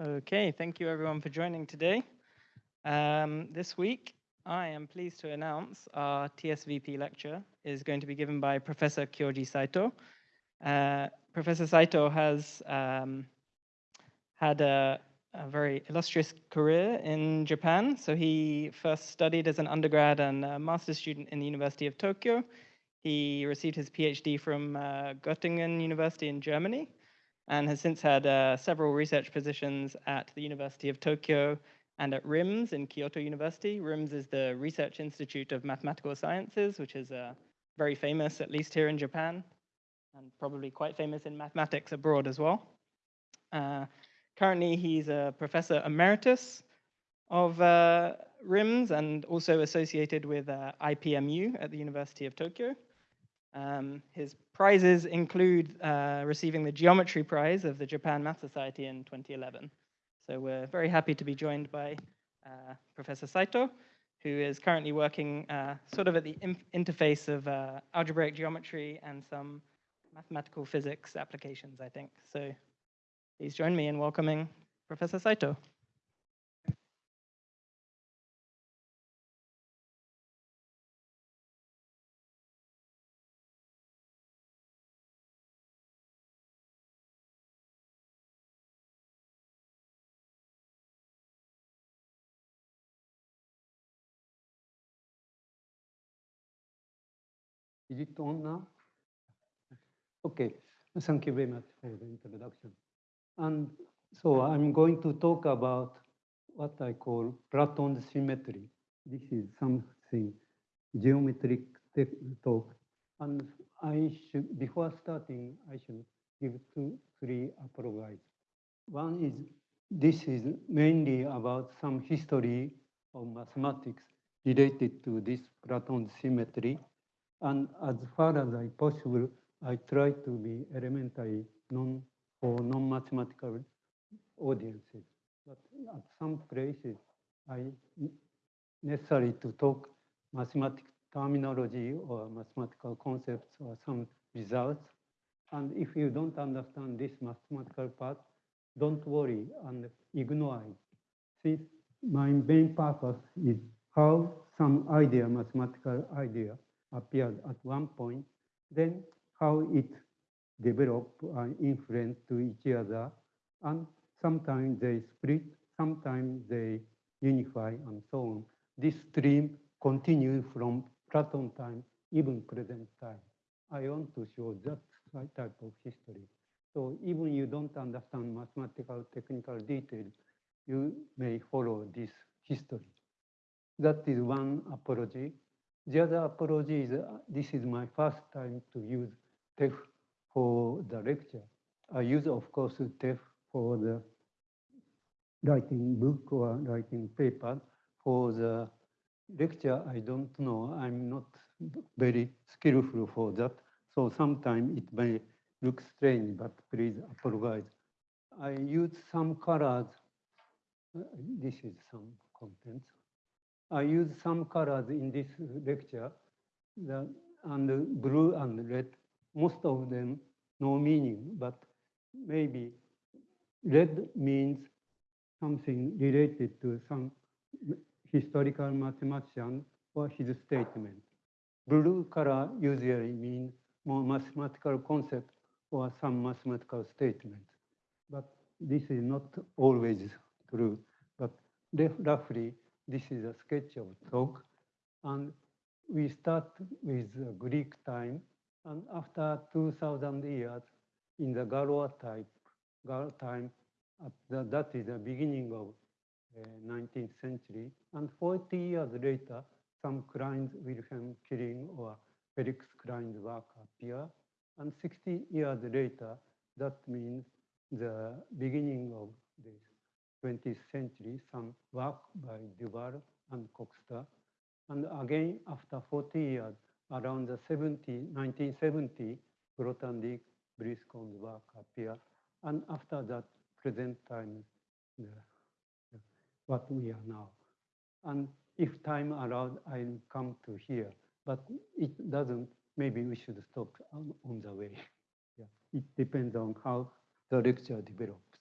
Okay, thank you everyone for joining today. Um, this week, I am pleased to announce our TSVP lecture is going to be given by Professor Kyoji Saito. Uh, Professor Saito has um, had a, a, very illustrious career in Japan. So he first studied as an undergrad and master's student in the University of Tokyo. He received his PhD from uh, Göttingen University in Germany and has since had uh, several research positions at the University of Tokyo and at RIMS in Kyoto University. RIMS is the Research Institute of Mathematical Sciences, which is uh, very famous, at least here in Japan, and probably quite famous in mathematics abroad as well. Uh, currently, he's a professor emeritus of uh, RIMS and also associated with uh, IPMU at the University of Tokyo. Um, his prizes include uh, receiving the Geometry Prize of the Japan Math Society in 2011. So we're very happy to be joined by uh, Professor Saito, who is currently working uh, sort of at the interface of uh, algebraic geometry and some mathematical physics applications, I think. So please join me in welcoming Professor Saito. It on now? Okay, thank you very much for the introduction. And so I'm going to talk about what I call Platonic symmetry. This is something geometric talk. And I should, before starting, I should give two, three apologies. One is, this is mainly about some history of mathematics related to this Platonic symmetry. And as far as I possible, I try to be elementary non for non-mathematical audiences. But at some places, I necessary to talk mathematical terminology or mathematical concepts or some results. And if you don't understand this mathematical part, don't worry and ignore it. My main purpose is how some idea, mathematical idea, appeared at one point, then how it develop and influence to each other, and sometimes they split, sometimes they unify, and so on. This stream continues from Platon time, even present time. I want to show that type of history. So even you don't understand mathematical technical details, you may follow this history. That is one apology. The other approach is, uh, this is my first time to use TEF for the lecture. I use, of course, TEF for the writing book or writing paper. For the lecture, I don't know. I'm not very skillful for that. So sometimes it may look strange, but please apologize. I use some colors. Uh, this is some contents. I use some colors in this lecture, the, and blue and red, most of them no meaning, but maybe red means something related to some historical mathematician or his statement. Blue color usually means more mathematical concept or some mathematical statement. But this is not always true, but roughly this is a sketch of talk. And we start with Greek time. And after 2000 years, in the Galois type, Galois time, the, that is the beginning of uh, 19th century. And 40 years later, some Klein's Wilhelm Killing or Felix Klein's work appear. And 60 years later, that means the beginning of this 20th century, some work by Du Val and Coxeter. And again, after 40 years, around the 70, 1970, Grothendieck, Brieskorn's work appear. And after that, present time, what we are now. And if time allowed, I'll come to here. But it doesn't, maybe we should stop on, on the way. yeah. It depends on how the lecture develops.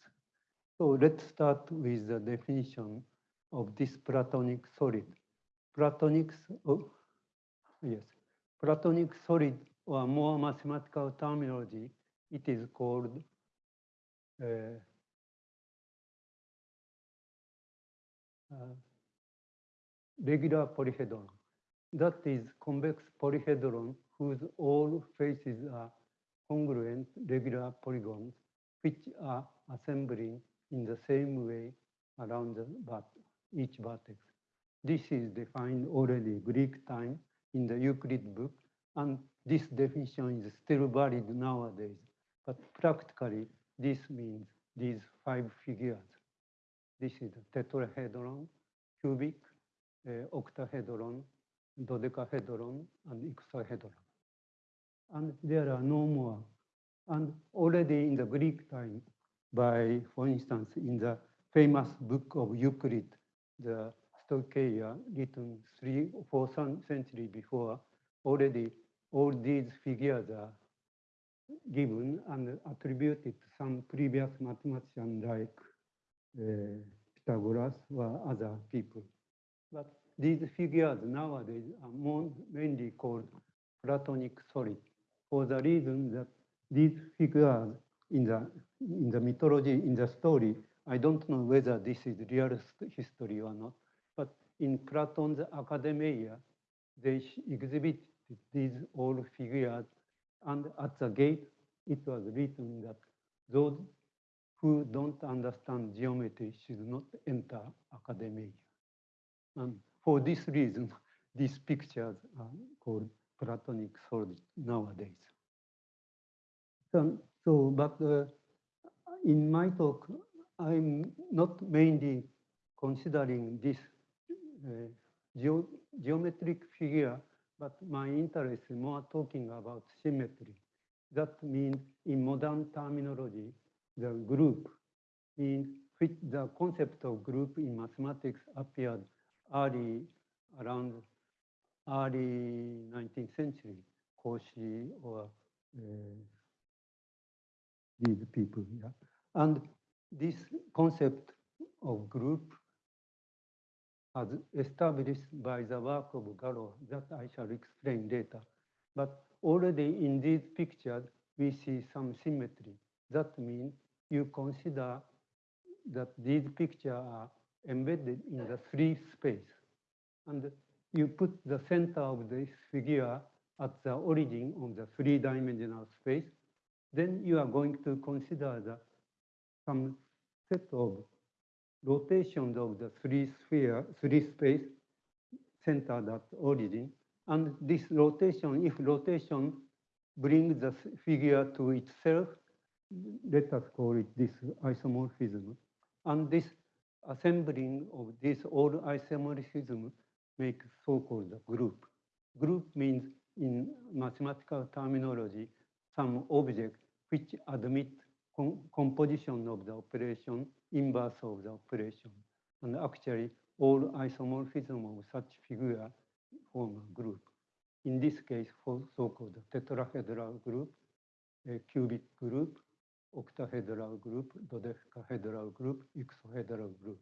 So let's start with the definition of this Platonic solid. Platonic, oh, yes, Platonic solid or more mathematical terminology, it is called uh, uh, regular polyhedron. That is convex polyhedron whose all faces are congruent regular polygons which are assembling in the same way around the each vertex. This is defined already Greek time in the Euclid book, and this definition is still valid nowadays. But practically, this means these five figures. This is tetrahedron, cubic, uh, octahedron, dodecahedron, and icosahedron. And there are no more. And already in the Greek time, by, for instance, in the famous book of Euclid, the Stoicheia, written three or four centuries before, already all these figures are given and attributed to some previous mathematician like uh, Pythagoras or other people. But these figures nowadays are more mainly called Platonic solid for the reason that these figures in the, in the mythology, in the story, I don't know whether this is real history or not, but in Platon's Academia, they exhibited these all figures, and at the gate, it was written that those who don't understand geometry should not enter Academia. And for this reason, these pictures are called Platonic solid nowadays. So, so but uh, in my talk, I'm not mainly considering this uh, geo geometric figure, but my interest is more talking about symmetry. That means in modern terminology, the group in which the concept of group in mathematics appeared early around early 19th century, Cauchy or uh, these people, yeah. And this concept of group as established by the work of Galois that I shall explain later. But already in these pictures, we see some symmetry. That means you consider that these pictures are embedded in the free space. And you put the center of this figure at the origin of the three-dimensional space, then you are going to consider the some set of rotations of the three sphere, three space centered at origin. And this rotation, if rotation brings the figure to itself, let us call it this isomorphism. And this assembling of this all isomorphism makes so-called group. Group means in mathematical terminology, some object which admit com- composition of the operation, inverse of the operation. And actually, all isomorphism of such figure form a group. In this case, for so-called tetrahedral group, cubic group, octahedral group, dodecahedral group, icosahedral group.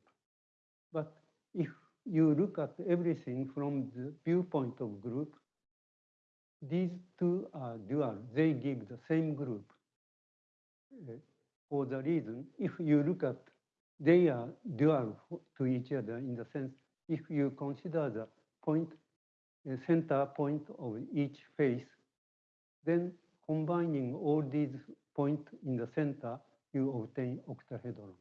But if you look at everything from the viewpoint of group, these two are dual. They give the same group. Uh, For the reason, if you look at, they are dual to each other in the sense, if you consider the point, the center point of each face, then combining all these points in the center, you obtain octahedron.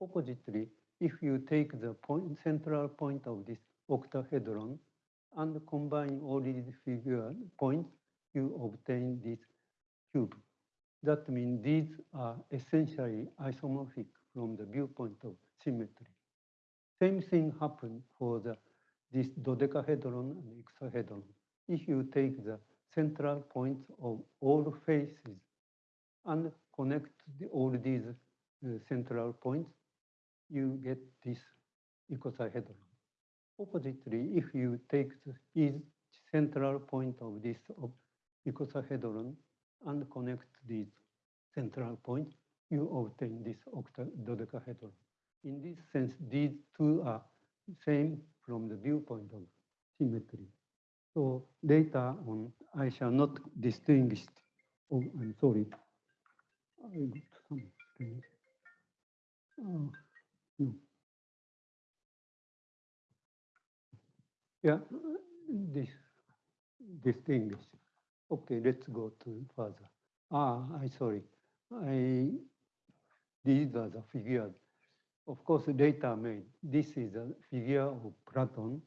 Oppositely, if you take the point, central point of this octahedron and combine all these figure points, you obtain this cube. That means these are essentially isomorphic from the viewpoint of symmetry. Same thing happened for the, this dodecahedron and icosahedron. If you take the central points of all faces and connect the, all these uh, central points, you get this icosahedron. Oppositely, if you take the, each central point of this icosahedron and connect these central points, you obtain this octadodecahedron. In this sense, these two are same from the viewpoint of symmetry. So later on, I shall not distinguish. Oh, I'm sorry. I got. Oh, no. Yeah, this distinguish. Okay, let's go to further. Ah, I sorry. I these are the figures. Of course, the data made. This is a figure of Platon,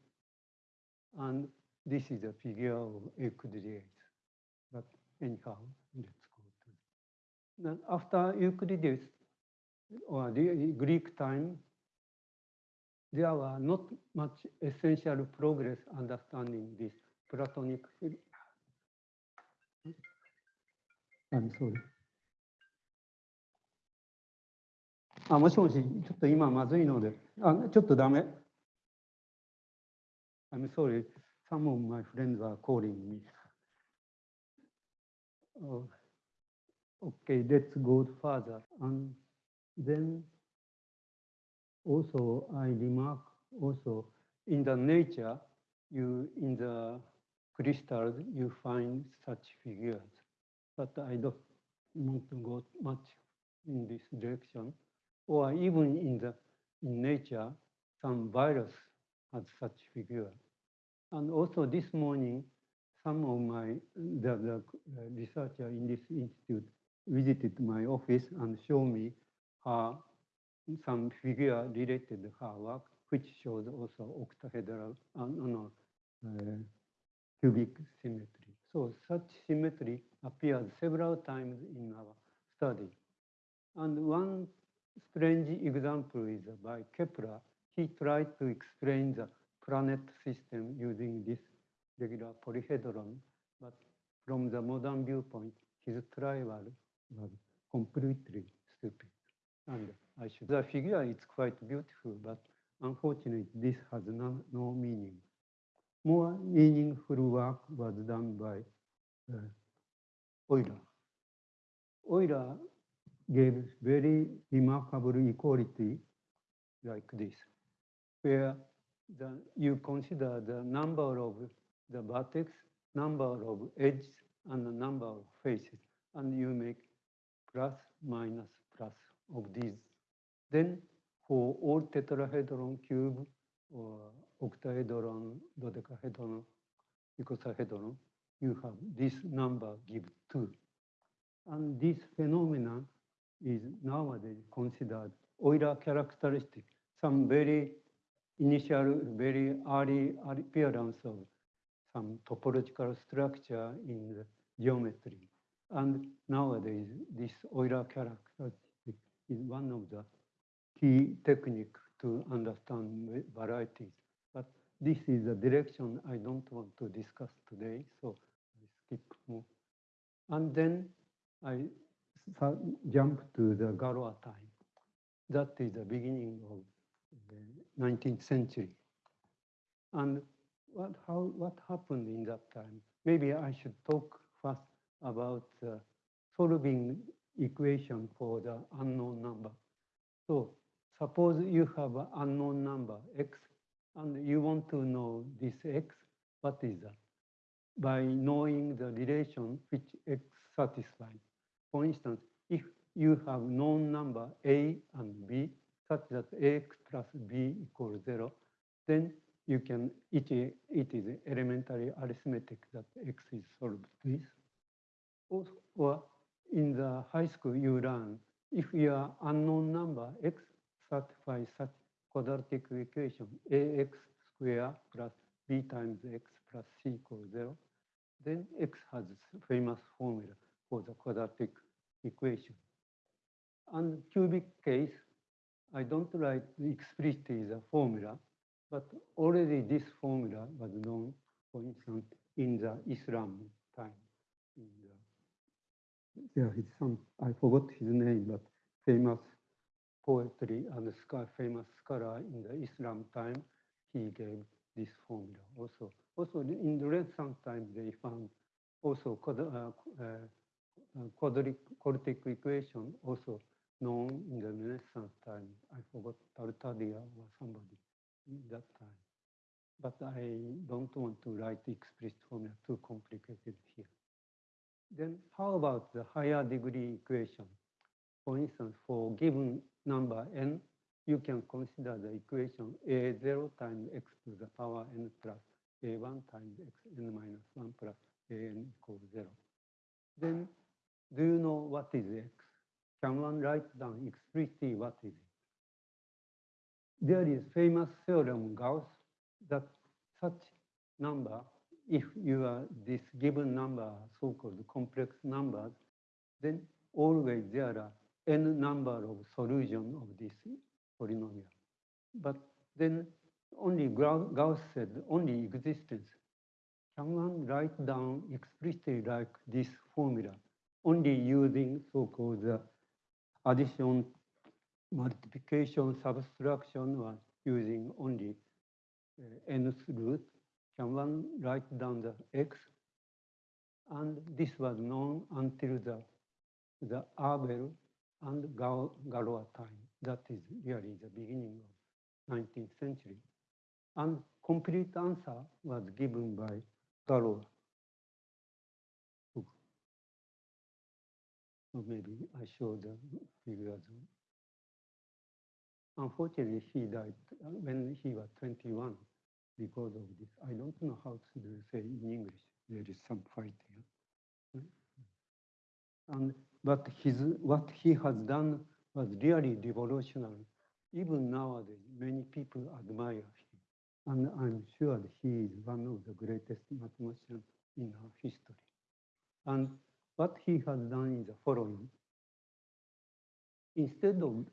and this is a figure of Euclides. But anyhow, let's go to. Then after Euclides, or the Greek time, there were not much essential progress understanding this Platonic. I'm sorry. あ、もしもし、ちょっと今まずいので、あ、ちょっとダメ。I'm sorry, some of my friends are calling me. Oh, okay, let's go further. And then also I remark also in the nature, you in the crystals, you find such figures. But I don't want to go much in this direction. Or even in the in nature, some virus has such figure. And also this morning, some of my the, the uh, researcher in this institute visited my office and showed me her some figure related to her work, which shows also octahedral and uh, cubic symmetry. So such symmetry appears several times in our study. And one strange example is by Kepler. He tried to explain the planet system using this regular polyhedron, but from the modern viewpoint, his trial was completely stupid. And I should, the figure is quite beautiful, but unfortunately, this has no, no meaning. More meaningful work was done by uh, Euler. Euler gave very remarkable equality like this, where the, you consider the number of the vertex, number of edges, and the number of faces, and you make plus, minus, plus of these. Then for all tetrahedron cube or octahedron, dodecahedron, icosahedron, you have this number give two. And this phenomenon is nowadays considered Euler characteristic, some very initial, very early appearance of some topological structure in geometry. And nowadays, this Euler characteristic is one of the key technique to understand varieties. But this is a direction I don't want to discuss today, so I skip more. And then I jump to the Galois time. That is the beginning of the 19th century. And what, how, what happened in that time? Maybe I should talk first about uh, solving equation for the unknown number. So suppose you have an unknown number x and you want to know this x, what is that? By knowing the relation which x satisfies. For instance, if you have known number a and b such that ax plus b equals zero, then you can, it, it is elementary arithmetic that x is solved this. Or in the high school, you learn if your unknown number x satisfies such quadratic equation ax square plus b times x plus c equals zero, then x has famous formula for the quadratic equation. And cubic case, I don't write explicitly the formula, but already this formula was known, for instance, in the Islam the, there is some, I forgot his name, but famous poetry and famous scholar in the Islam time, he gave this formula also. Also in the Renaissance time, they found also uh, uh, quadratic, quadratic equation also known in the Renaissance time. I forgot Tartaglia or somebody in that time. But I don't want to write explicit formula too complicated here. Then how about the higher degree equation? For instance, for given number n, you can consider the equation a0 times x to the power n plus a1 times x n minus 1 plus an equals 0. Then do you know what is x? Can one write down explicitly what is it? There is famous theorem Gauss that such number, if you are this given number, so-called complex numbers, then always there are n number of solution of this polynomial. But then only Gauss said only existence. Can one write down explicitly like this formula, only using so-called addition, multiplication, subtraction, or using only uh, nth root? Can one write down the x? And this was known until the, the Abel and Galois time. That is really the beginning of 19th century. And complete answer was given by Galois. Or maybe I show the figures. Unfortunately, he died uh, when he was 21 because of this. I don't know how to say in English. There is some fight here. And but his what he has done was really revolutionary. Even nowadays, many people admire him. And I'm sure he is one of the greatest mathematicians in our history. And what he has done is the following. Instead of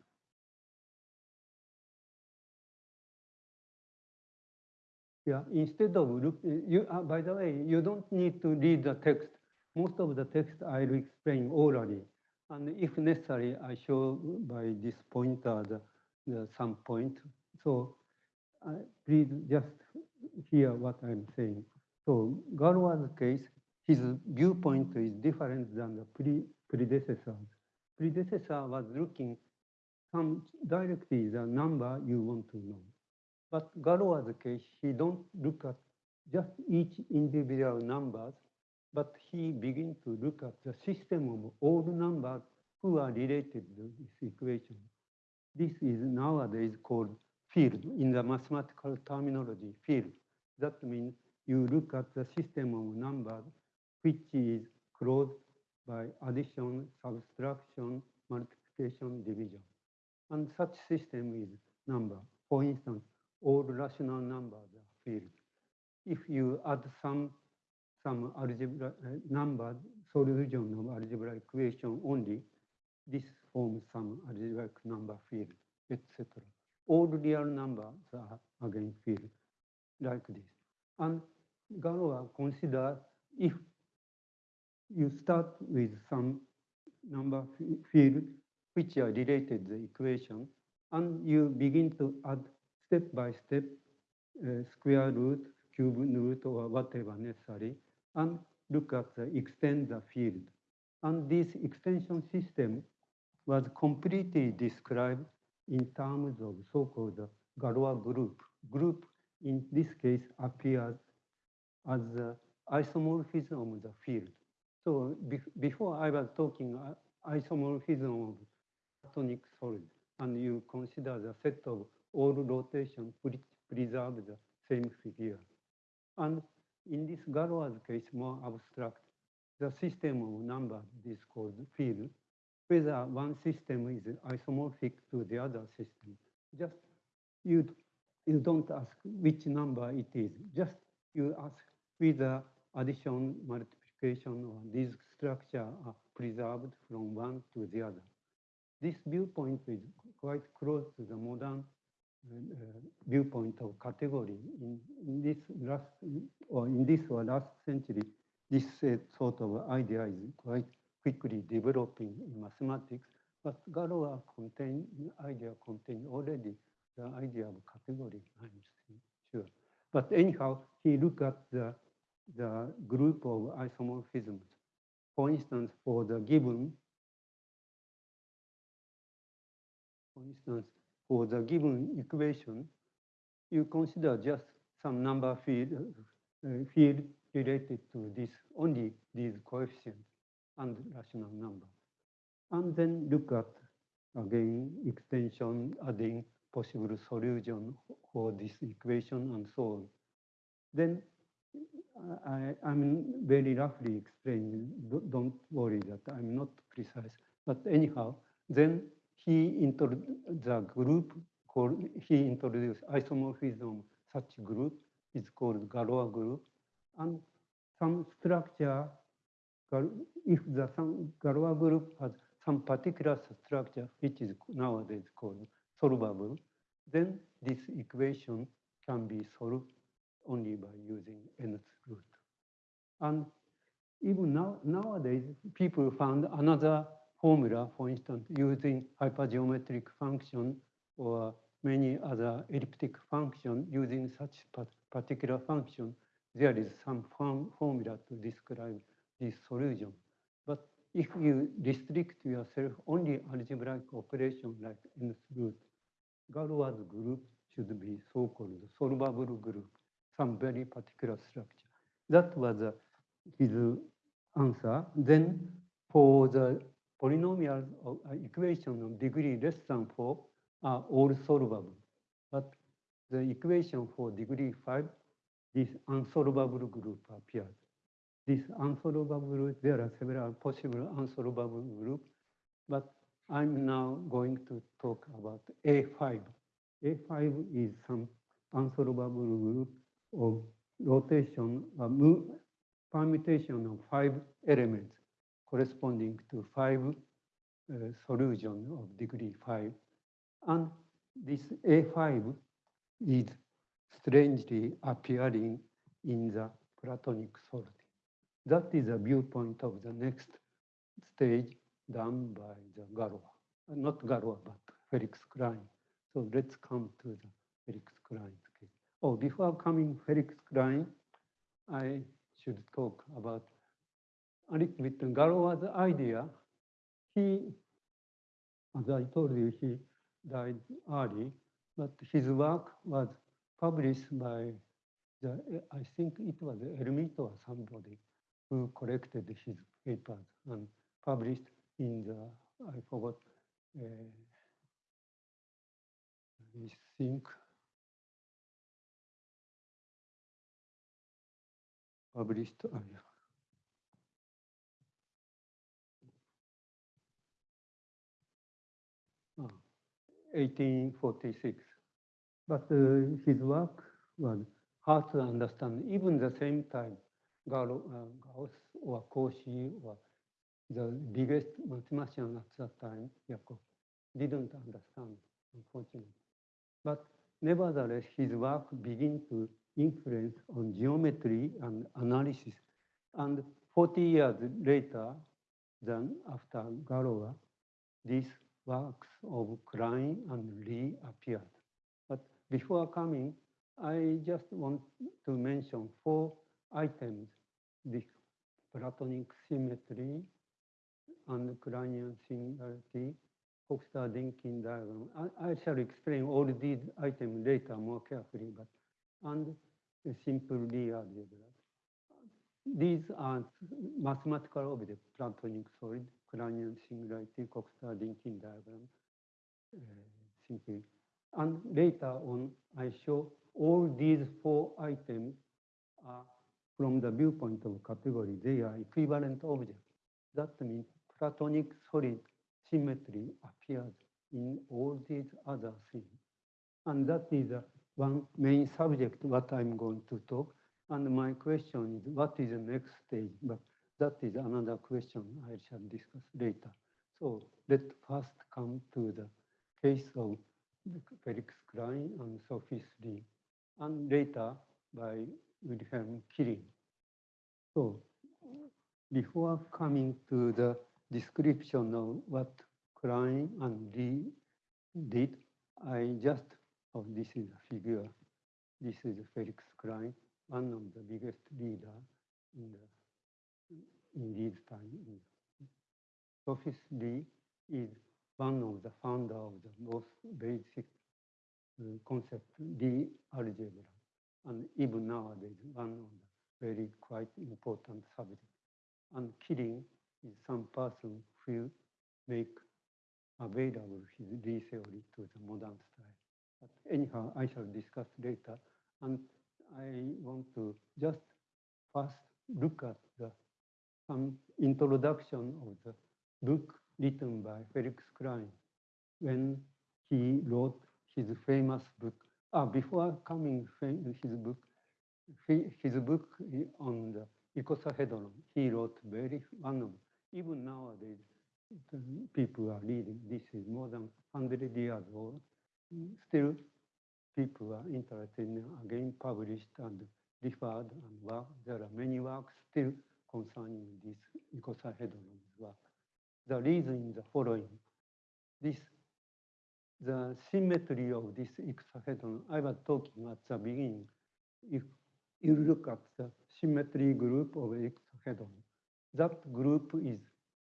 Yeah, instead of look, you, uh, by the way, you don't need to read the text. Most of the text I'll explain orally. And if necessary, I show by this pointer the, the some point. So uh, please just hear what I'm saying. So Galois' case, his viewpoint is different than the pre predecessors. Predecessor was looking some directly the number you want to know. But Galois' case, he don't look at just each individual numbers, but he begin to look at the system of all numbers who are related to this equation. This is nowadays called field in the mathematical terminology, field. That means you look at the system of numbers which is closed by addition, subtraction, multiplication, division. And such system is number. For instance, all rational numbers are fields. If you add some some algebra uh, number solution of algebraic equation only, this forms some algebraic number field, etc. All real numbers are again field like this. And Galois consider if you start with some number field which are related the equation, and you begin to add step by step uh, square root, cube root, or whatever necessary, and look at the extend the field. And this extension system was completely described in terms of so-called Galois group. Group in this case appears as the isomorphism of the field. So be before I was talking uh, isomorphism of platonic solid, and you consider the set of all rotation which preserve the same figure. And in this Galois case, more abstract, the system of numbers is called field, whether one system is isomorphic to the other system. Just you, you don't ask which number it is, just you ask whether addition, multiplication, or these structure are preserved from one to the other. This viewpoint is quite close to the modern viewpoint of category. In, in, this last or in this or last century, this uh, sort of idea is quite quickly developing in mathematics. But Galois contain idea contain already the idea of category. I'm sure. But anyhow, he looked at the the group of isomorphisms. For instance, for the given for instance, for the given equation, you consider just some number field, uh, field related to this, only these coefficients and rational number. And then look at, again, extension, adding possible solution for this equation and so on. Then I, I'm very roughly explaining, don't worry that I'm not precise. But anyhow, then he introduced the group called, he introduced isomorphism, such group is called Galois group. And some structure, if the some Galois group has some particular structure, which is nowadays called solvable, then this equation can be solved only by using nth root. And even now, nowadays, people found another formula, for instance, using hypergeometric function or many other elliptic function using such particular function, there is some form, formula to describe this solution. But if you restrict yourself only algebraic operation like nth root, Galois group should be so-called solvable group, some very particular structure. That was his answer. Then for the polynomial uh, equation of degree less than 4 are all solvable. But the equation for degree 5, this unsolvable group appears. This unsolvable there are several possible unsolvable groups, but I'm now going to talk about A5. A5 is some unsolvable group of rotation, uh, permutation of five elements corresponding to five uh, solutions of degree five. And this A5 is strangely appearing in the Platonic sorting. That is a viewpoint of the next stage done by the Galois, not Galois, but Felix Klein. So let's come to the Felix Klein case. Oh, before coming Felix Klein, I should talk about bit Galois' idea. He, as I told you, he died early, but his work was published by the, I think it was Hermite or somebody who collected his papers and published in the, I forgot, uh, I think published. Uh, 1846. But uh, his work was hard to understand. Even the same time, Gauss, uh, Gauss or Cauchy or the biggest mathematician at that time, Jacobi, didn't understand, unfortunately. But nevertheless, his work began to influence on geometry and analysis. And 40 years later, than after Galois, this works of Klein and Lie appeared. But before coming, I just want to mention four items, the Platonic symmetry and Kleinian singularity, Coxeter-Dynkin diagram. I, I, shall explain all these items later more carefully, but and simple Lie algebra. These are mathematical objects, Platonic solid, Kleinian singularity, Coxeter-Dynkin diagram, uh, simply. And later on, I show all these four items are from the viewpoint of category, they are equivalent objects. That means Platonic solid symmetry appears in all these other things. And that is uh, one main subject what I'm going to talk. And my question is, what is the next stage? But that is another question I shall discuss later. So let's first come to the case of Felix Klein and Sophus Lie, and later by Wilhelm Killing. So before coming to the description of what Klein and Lie did, I just, oh, this is a figure. This is Felix Klein, one of the biggest leader in the in these times. Sophus Lie is one of the founder of the most basic uh, concept, the algebra. And even nowadays, one of the very quite important subject. And Killing is some person who make available his theory to the modern style. But anyhow, I shall discuss later. And I want to just first look at the some introduction of the book written by Felix Klein when he wrote his famous book. Ah, before coming his book, his book on the icosahedron, he wrote very one of even nowadays people are reading. This is more than 100 years old. Still, people are interested in again published and referred and work. There are many works still concerning this icosahedron work. The reason is the following. This, the symmetry of this icosahedron, I was talking at the beginning. If you look at the symmetry group of icosahedron, that group is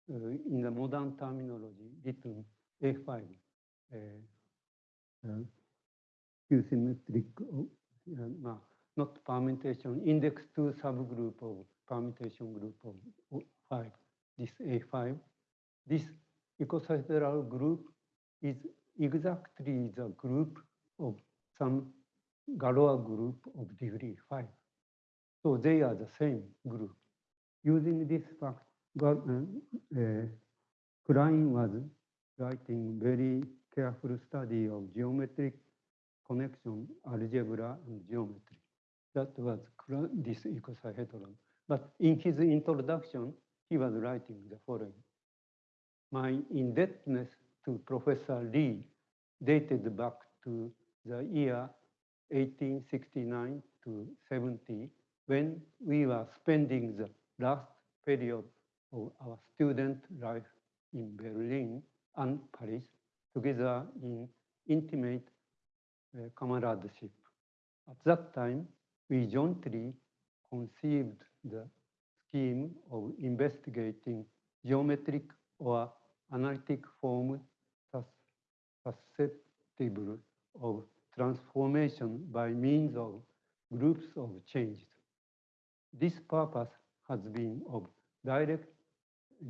uh, in the modern terminology written A5, uh, uh, symmetric, uh, not permutation, index 2 subgroup of permutation group of 5, this A5. This icosahedral group is exactly the group of some Galois group of degree 5. So they are the same group. Using this fact, uh, uh, Klein was writing very careful study of geometric connection, algebra, and geometry. That was this icosahedron. But in his introduction, he was writing the following. My indebtedness to Professor Lie dated back to the year 1869 to 70, when we were spending the last period of our student life in Berlin and Paris together in intimate comradeship. At that time, we jointly conceived the scheme of investigating geometric or analytic forms susceptible of transformation by means of groups of changes. This purpose has been of direct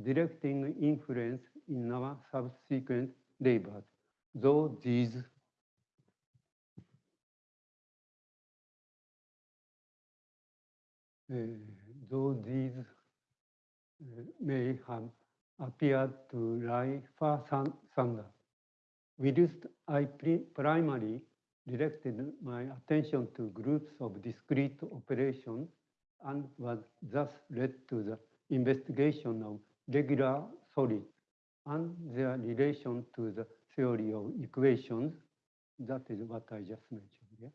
directing influence in our subsequent labors, though these though these uh, may have appeared to lie far asunder. Whilst I primarily directed my attention to groups of discrete operations and was thus led to the investigation of regular solids and their relation to the theory of equations. That is what I just mentioned here.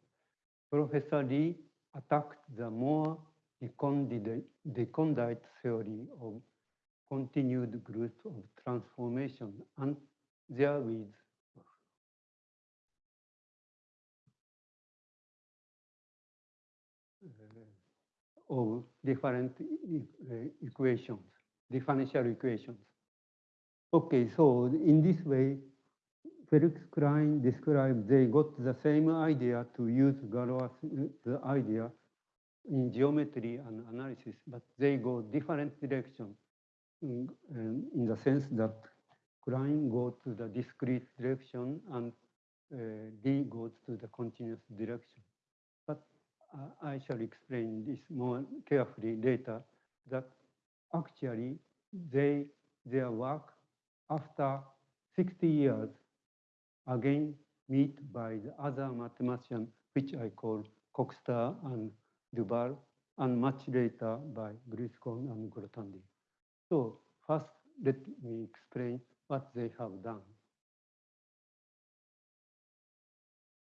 Professor Lie attacked the more recondite theory of continued growth of transformation and therewith uh, of different uh, equations differential equations. Okay, so in this way, Felix Klein described they got the same idea to use Galois the idea in geometry and analysis, but they go different direction in, in the sense that Klein goes to the discrete direction and uh, Lie goes to the continuous direction. But uh, I shall explain this more carefully later that actually they their work after 60 years again meet by the other mathematician which I call Coxeter and Du Val and much later by Brieskorn and Grothendieck. So first let me explain what they have done.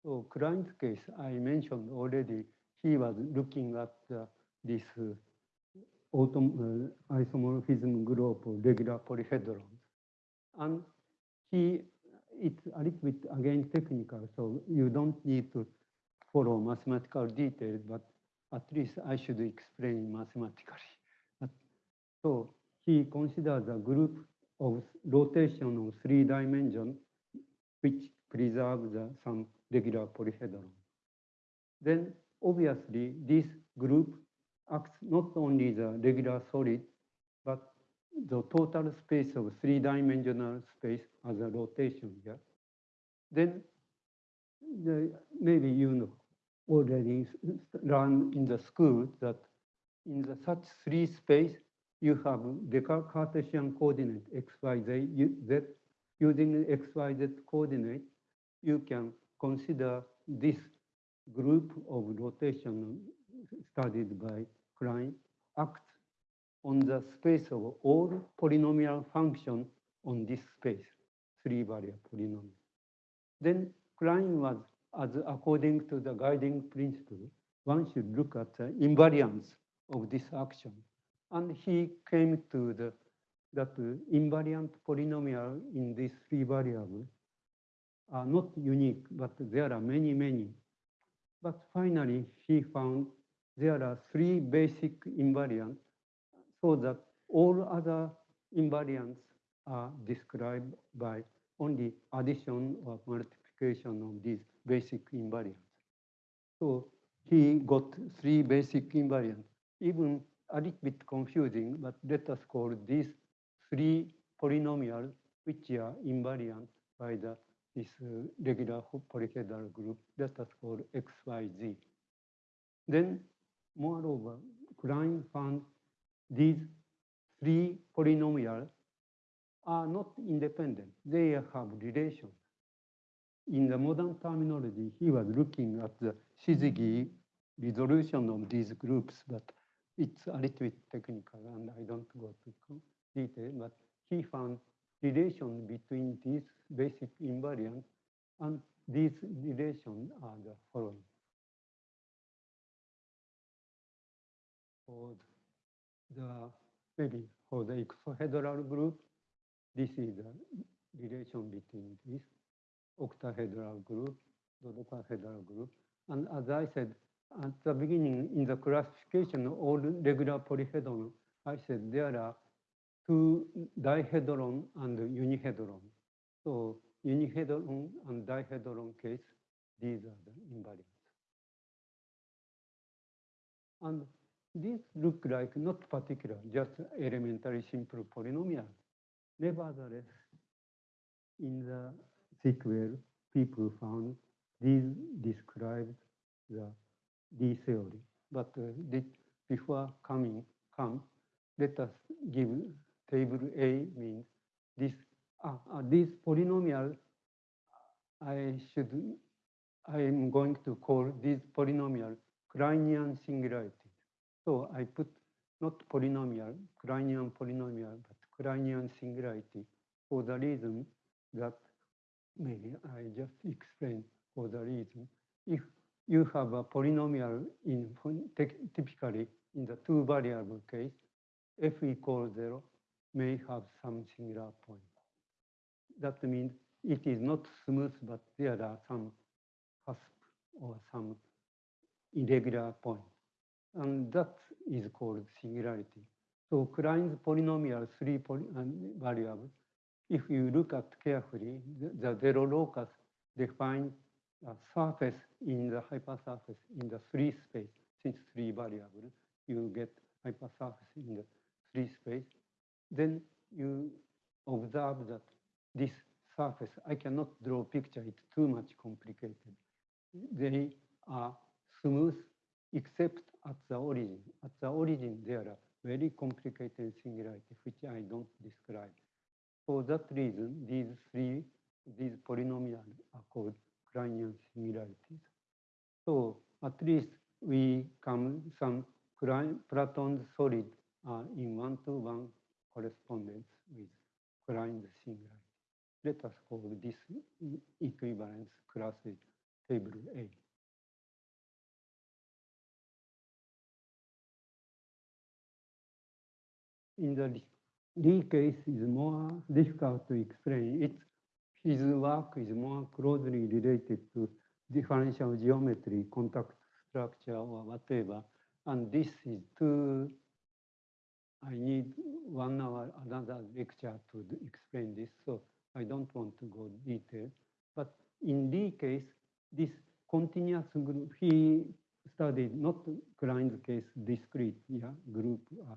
So Klein's case, I mentioned already, he was looking at uh, this uh, autom uh, isomorphism group of regular polyhedrons. And he, it's a little bit again technical, so you don't need to follow mathematical details, but at least I should explain mathematically. But, so he considers a group of rotation of three dimension, which preserve the some regular polyhedron. Then obviously this group acts not only the regular solid, but the total space of three-dimensional space as a rotation here. Then the, maybe you know already learned in the school that in the such three space, you have the Cartesian coordinate x, y, z. Using x, y, z coordinate, you can consider this group of rotation studied by Klein acts on the space of all polynomial function on this space, three variable polynomial. Then Klein was, as according to the guiding principle, one should look at the invariance of this action. And he came to the that invariant polynomial in these three variables are not unique, but there are many, many. But finally, he found there are three basic invariants so that all other invariants are described by only addition or multiplication of these basic invariants. So he got three basic invariants, even a little bit confusing, but let us call these three polynomials which are invariant by the this uh, regular polyhedral group, let us call x, y, z. Then, moreover, Klein found these three polynomials are not independent. They have relations. In the modern terminology, he was looking at the syzygy resolution of these groups, but it's a little bit technical and I don't go to detail, but he found relation between these basic invariants and these relations are the following. For the, maybe for the icosahedral group, this is the relation between this octahedral group, dodecahedral group. And as I said at the beginning, in the classification of all regular polyhedron, I said there are two dihedron and unihedron. So unihedron and dihedron case, these are the invariants. And these look like not particular, just elementary simple polynomial. Nevertheless, in the sequel, people found these described the D theory. But uh, before coming, come, let us give table A means this, uh, uh, this polynomial, I should, I am going to call this polynomial Kleinian singularity. So I put not polynomial, Kleinian polynomial, but Kleinian singularity for the reason that maybe I just explain for the reason. If you have a polynomial in typically in the two variable case, f equals zero may have some singular point. That means it is not smooth, but there are some cusp or some irregular point. And that is called singularity. So Klein's polynomial three poly, variables, if you look at carefully, the, the zero locus defines a surface in the hypersurface in the three space, since three variables, you get hypersurface in the three space. Then you observe that this surface, I cannot draw a picture, it's too much complicated. They are smooth except at the origin. At the origin, there are very complicated singularities, which I don't describe. For that reason, these three, these polynomials are called Kleinian singularities. So at least we come some Platon's solid are in one-to-one correspondence with Klein's singularity. Let us call this equivalence class table A. In the Lie- case is more difficult to explain. It, his work is more closely related to differential geometry, contact structure, or whatever. And this is too I need one hour, another lecture to explain this, so I don't want to go detail. But in Lie case, this continuous group, he studied not Klein's case discrete, yeah, group uh,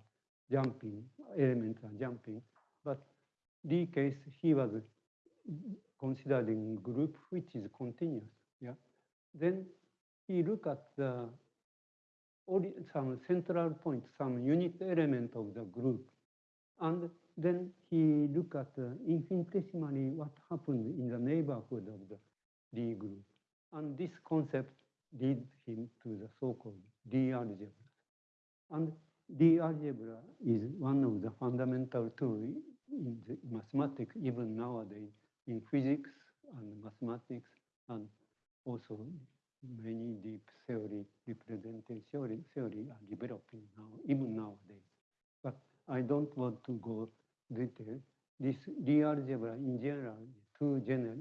jumping, elements are jumping, but Lie case, he was considering group which is continuous, yeah. Then he look at the some central point, some unit element of the group. And then he look at infinitesimally what happened in the neighborhood of the Lie group. And this concept lead him to the so-called Lie algebra. And Lie algebra is one of the fundamental tools in the mathematics, even nowadays, in physics and mathematics, and also many deep theory, representation theory, theory are developing now, even nowadays. But I don't want to go detail. This Lie algebra in general is too general.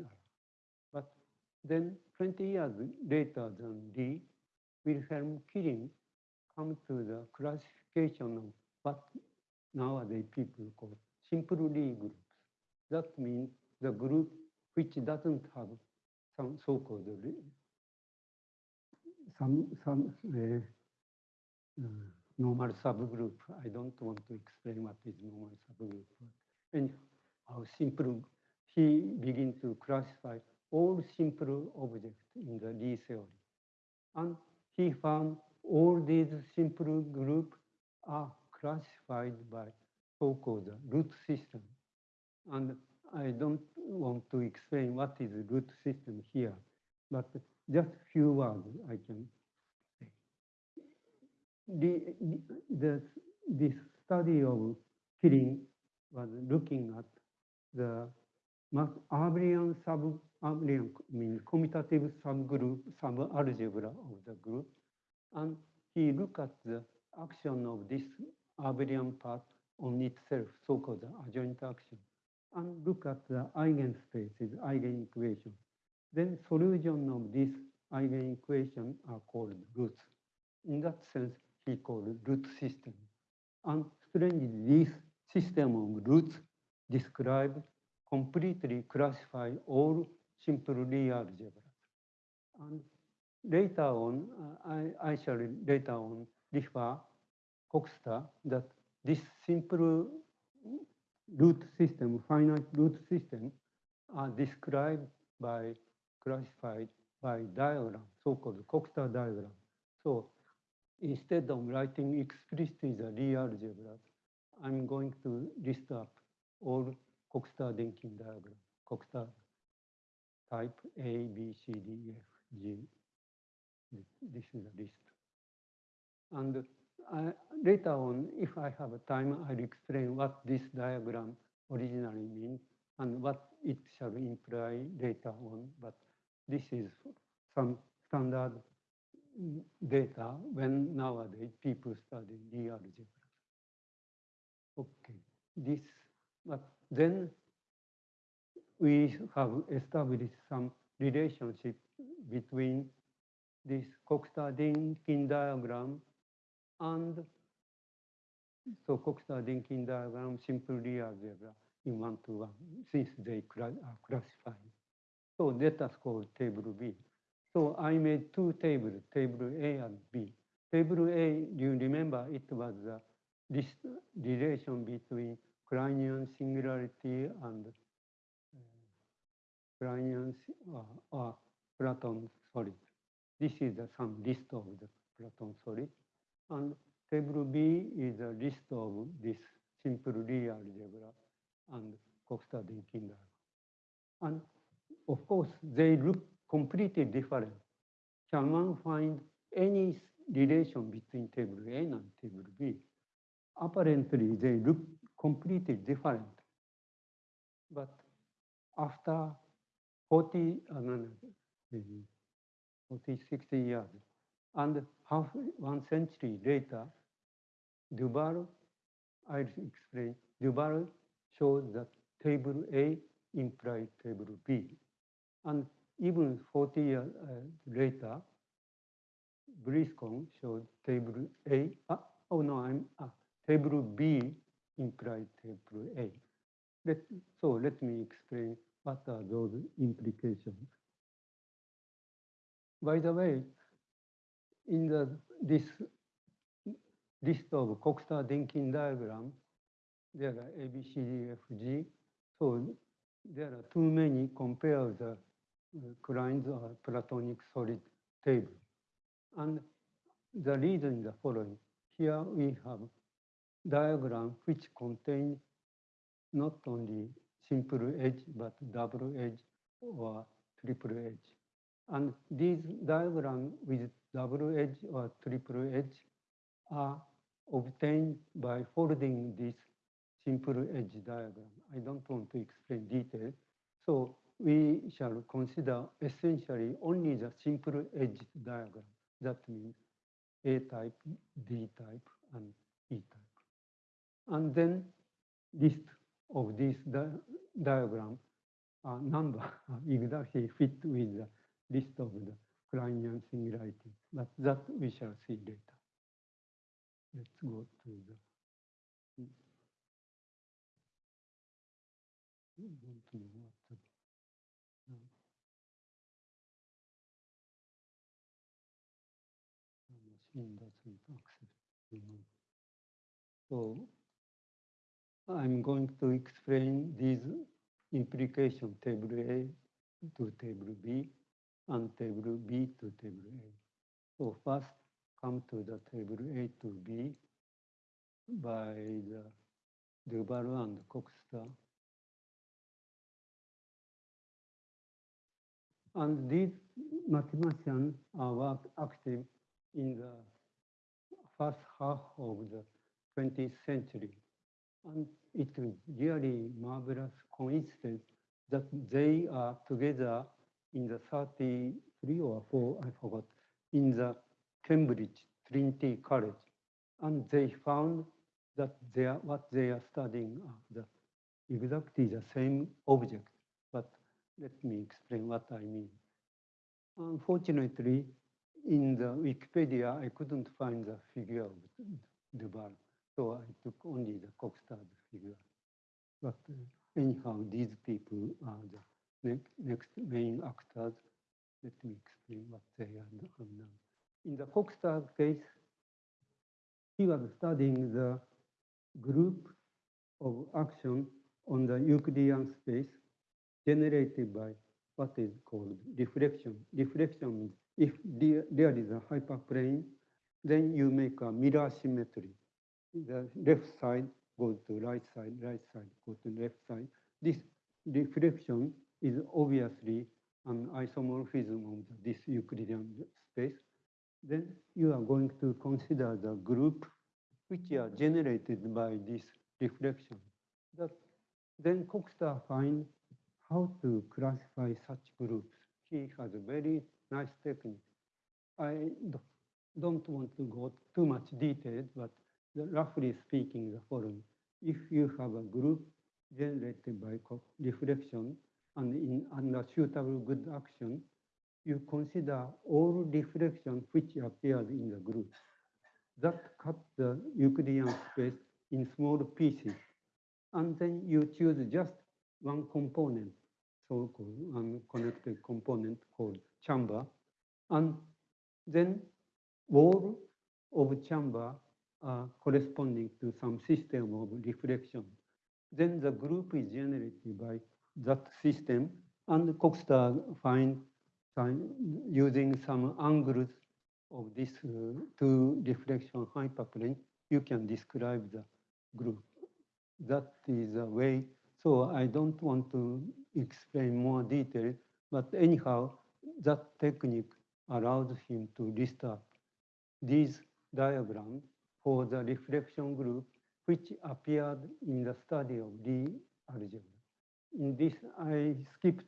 But then 20 years later than Lie, Wilhelm Killing come to the classification of what nowadays people call simple groups. That means the group which doesn't have some so-called some some uh, uh, normal subgroup. I don't want to explain what is normal subgroup. And how simple he begin to classify all simple objects in the Lie theory. And he found all these simple groups are classified by so-called root system. And I don't want to explain what is the root system here, but just few words I can say. The, the, this study of Killing was looking at the abelian sub abelian means commutative subgroup subalgebra of the group and he look at the action of this abelian part on itself so-called adjoint action and look at the eigenspaces eigenequation then solution of this eigenequation are called roots. In that sense he called root system. And strangely this system of roots describe completely classify all simple Lie algebras. And later on, uh, I, I shall later on refer Coxeter that this simple root system, finite root system, are described by, classified by diagram, so-called Coxeter diagram. So instead of writing explicitly the Lie algebras, I'm going to list up all Coxeter-Dynkin diagram, Coxeter type A, B, C, D, F, G. This is a list. And I, later on, if I have a time, I'll explain what this diagram originally means and what it shall imply later on. But this is some standard data when nowadays people study Lie algebra. Okay, this, but then we have established some relationship between this Coxeter-Dynkin diagram and so Coxeter-Dynkin diagram simple algebra in one to one since they are classified. So let us call table B. So I made two tables, table A and B. Table A, you remember it was the this relation between Kleinian singularity and uh, Kleinian uh, uh, Platon solid. This is the some list of the Platon solid. And table B is a list of this simple Lie algebra and diagram. And of course, they look completely different. Can one find any relation between table A and table B? Apparently, they look completely different. But after 40, uh, 40, 60 years, and half one century later, Du Val, I'll explain, Du Val showed that table A implied table B. And even 40 years uh, later, Brieskorn showed table A, ah, oh no, I'm, ah, table B implies table A. Let, so let me explain what are those implications. By the way, in the this list of Coxeter-Dynkin diagram, there are A, B, C, D, F, G. So there are too many compare the uh, Klein's or Platonic solid table. And the reason is the following. Here we have diagram which contain not only simple edge, but double edge or triple edge. And these diagrams with double edge or triple edge are obtained by folding this simple edge diagram. I don't want to explain details. So we shall consider essentially only the simple edge diagram. That means A type, D type, and E type. And then list of this di diagram uh, number exactly fit with the list of the Kleinian singularity. But that we shall see later. Let's go to the. So I'm going to explain these implication table A to table B and table B to table A. So first come to the table A to B by the Du Val and Coxeter. And these mathematicians are active in the first half of the 20th century. And it is really marvelous coincidence that they are together in the 33 or 4, I forgot, in the Cambridge Trinity College. And they found that they are, what they are studying are the exactly the same object. But let me explain what I mean. Unfortunately, in the Wikipedia, I couldn't find the figure of Du Val. So I took only the Coxeter's figure. But uh, anyhow, these people are the next, main actors. Let me explain what they are. In the Coxeter case, he was studying the group of action on the Euclidean space generated by what is called reflection. Reflection means if there, there is a hyperplane, then you make a mirror symmetry. The left side goes to right side, right side goes to left side. This reflection is obviously an isomorphism of this Euclidean space. Then you are going to consider the group which are generated by this reflection. That then Coxeter find how to classify such groups. He has a very nice technique. I don't want to go too much detail, but roughly speaking, the following. If you have a group generated by reflection and in under suitable good action, you consider all reflection which appears in the group. That cut the Euclidean space in small pieces. And then you choose just one component, so-called unconnected component called chamber. And then wall of chamber uh, corresponding to some system of reflection. Then the group is generated by that system and Coxeter find, using some angles of this uh, two reflection hyperplane, you can describe the group. That is a way. So I don't want to explain more detail, but anyhow, that technique allows him to list up these diagrams for the reflection group, which appeared in the study of Lie algebra. In this, I skipped,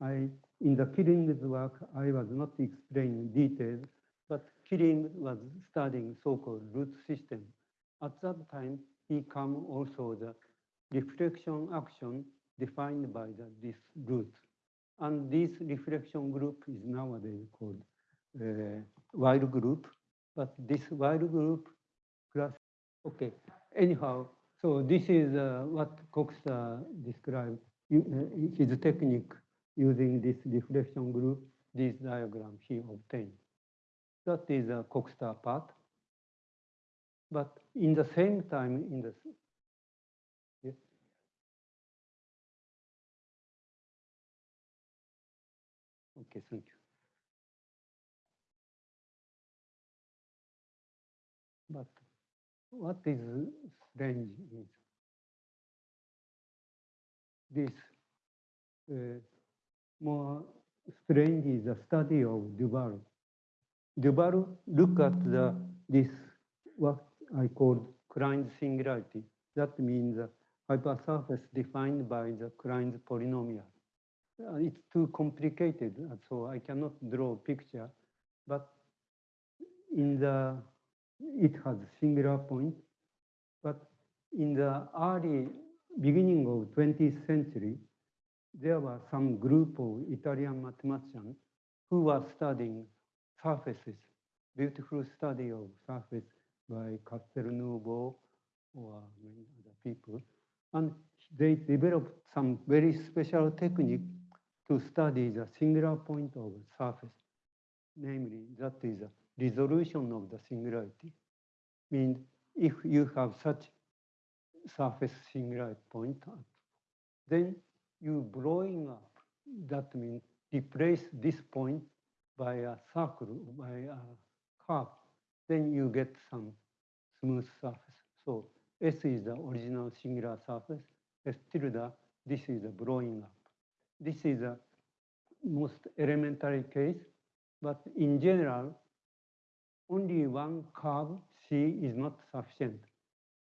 I, in the Killing's work, I was not explaining details, but Killing was studying so-called root system. At that time, he come also the reflection action defined by the, this root. And this reflection group is nowadays called uh, Weyl group. But this Weyl group class, okay. anyhow, so this is uh, what described, you- uh, Uh, his technique using this reflection group, this diagram he obtained. That is a Coxeter part. But in the same time, in the, Okay, thank you. But what is strange is this uh, more strange is the study of Du Val. Duval look at the this what I call Klein's singularity. That means the hypersurface defined by the Klein's polynomial. Uh, it's too complicated, uh, so I cannot draw a picture. But in the it has singular point, but in the early beginning of 20th century, there were some group of Italian mathematicians who were studying surfaces, beautiful study of surface by Castelnuovo or many other people. And they developed some very special technique to study the singular point of surface. Namely, that is the resolution of the singularity. Means if you have such surface singularity point, then you blowing up, that means replace this point by a circle, by a curve, then you get some smooth surface. So S is the original singular surface, S tilde, this is the blowing up. This is a most elementary case, but in general, only one curve C is not sufficient.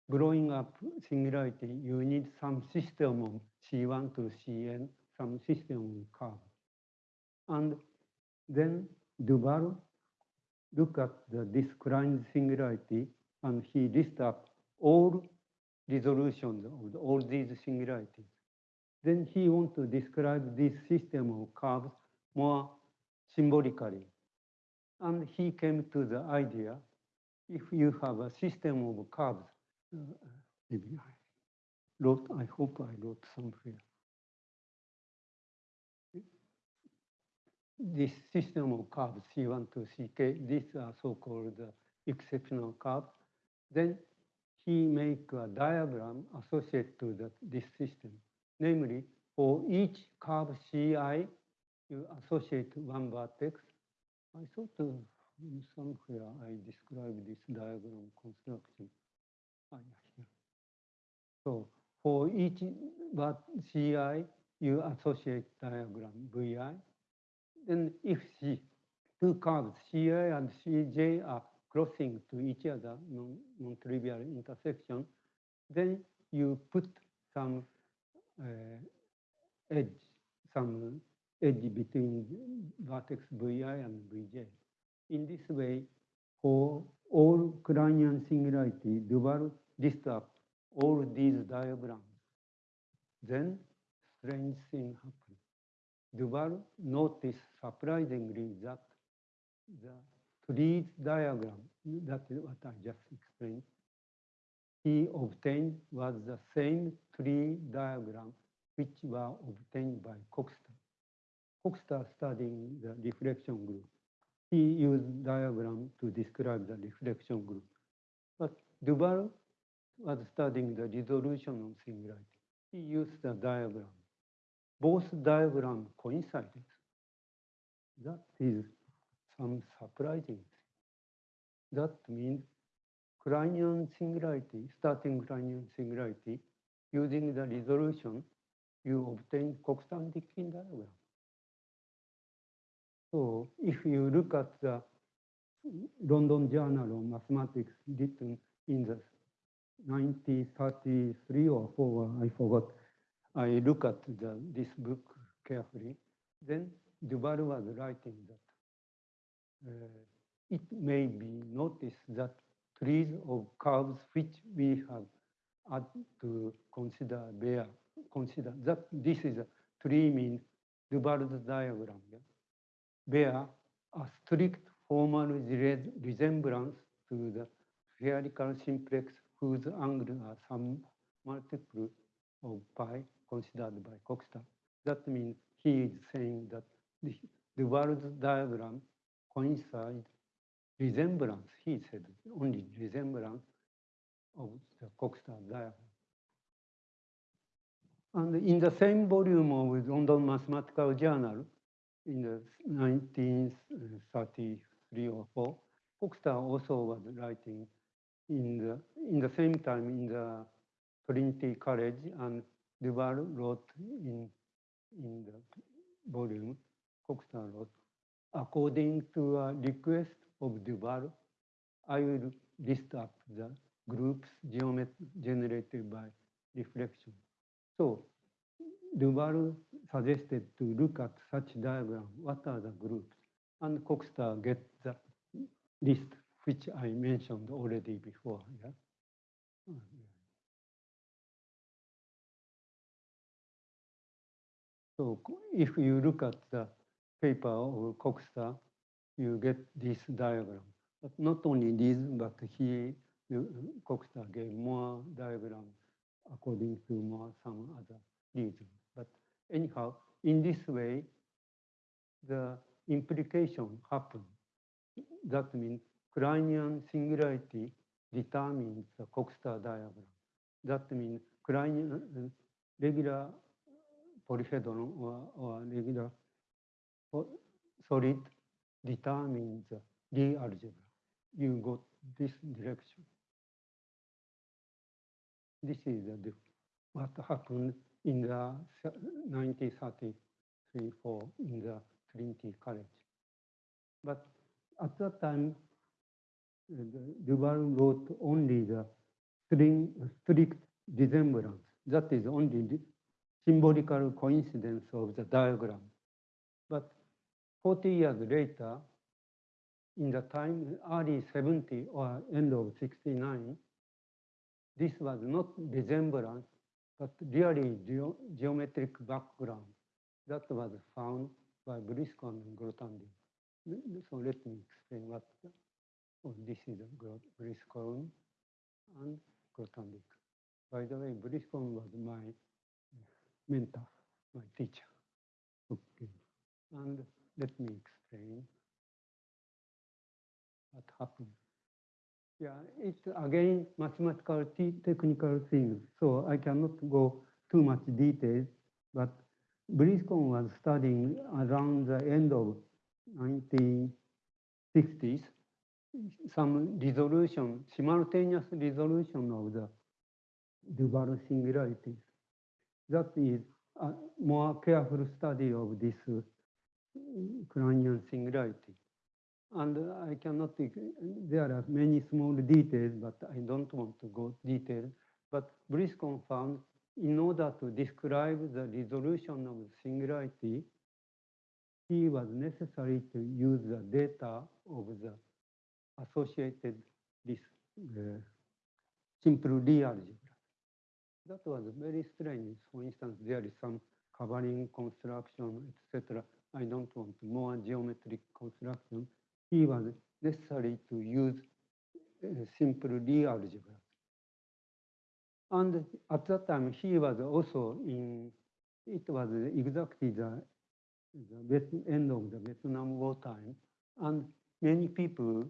Blowing up singularity, you need some system of C1 to Cn, some system of curve. And then Du Val look at the described singularity and he list up all resolutions of all these singularities. Then he want to describe this system of curves more symbolically. And he came to the idea, if you have a system of curves, uh, maybe I wrote, I hope I wrote somewhere. This system of curves, C1 to Ck, these are so-called uh, exceptional curves. Then he make a diagram associated to that, this system. Namely, for each curve Ci, you associate one vertex. I thought uh, somewhere I described this diagram construction. Ah. So for each but Ci, you associate diagram Vi. Then if C, two curves Ci and Cj are crossing to each other, non- non-trivial intersection, then you put some uh, edge, some edge between vertex Vi and Vj. In this way, for all Kleinian singularity, Du Val list up all these diagrams. Then strange thing happened. Du Val noticed surprisingly that the trees diagram, that is what I just explained, he obtained was the same tree diagram which were obtained by Coxeter. Coxeter studying the reflection group. He used diagram to describe the reflection group. But Du Val was studying the resolution of singularity. He used the diagram. Both diagrams coincided. That is some surprising thing. That means Kleinian singularity, starting Kleinian singularity, using the resolution, you obtain Coxeter-Dynkin diagram. So if you look at the London Journal of Mathematics written in the 1933 or 4, I forgot. I look at the, this book carefully. Then Du Val was writing that uh, it may be noticed that trees of curves which we have had to consider bear, consider that this is a tree means Du Val's diagram. Yeah? bear a strict formal resemblance to the spherical simplex whose angle are some multiple of pi considered by Coxeter. That means he is saying that the, the world's diagram coincides resemblance, he said, only resemblance of the Coxeter diagram. And in the same volume of London Mathematical Journal, in the 1933 or 4, Coxeter also was writing in the, in the same time in the Trinity College and Du Val wrote in, in the volume, Coxeter wrote, according to a request of Du Val, I will list up the groups generated by reflection. So Du Val suggested to look at such diagram, what are the groups? And Coxeter get the list which I mentioned already before. Oh, yeah? So if you look at the paper of Coxeter, you get this diagram. But not only this, but he, Coxeter gave more diagrams according to more some other reasons. But anyhow, in this way, the implication happens. That means Kleinian singularity determines the Coxeter diagram. That means Kleinian regular polyhedron or, or regular solid determines the Lie algebra. You got this direction. This is the, what happened in the 1933 4 in the Trinity College. But at that time, Du Val wrote only the strict resemblance. That is only the symbolical coincidence of the diagram. But 40 years later, in the time early 70 or end of 69, this was not resemblance, but really geo geometric background that was found by Brieskorn and Grothendieck. So let me explain what oh, this is Brieskorn and Grothendieck. By the way, Brieskorn was my uh, mentor, my teacher. Okay. And let me explain what happened. Yeah, it's again mathematical technical things, so I cannot go too much details, but Brieskorn was studying around the end of 1960s some resolution, simultaneous resolution of the Du Val singularities. That is a more careful study of this uh, singularity. And I cannot, there are many small details, but I don't want to go detail. But Brieskorn found in order to describe the resolution of the singularity, he was necessary to use the data of the associated this uh, simple Lie algebra. That was very strange. For instance, there is some covering construction, etc. I don't want more geometric construction he was necessary to use uh, simple Lie algebra. And at that time, he was also in, it was exactly the, the end of the Vietnam War time. And many people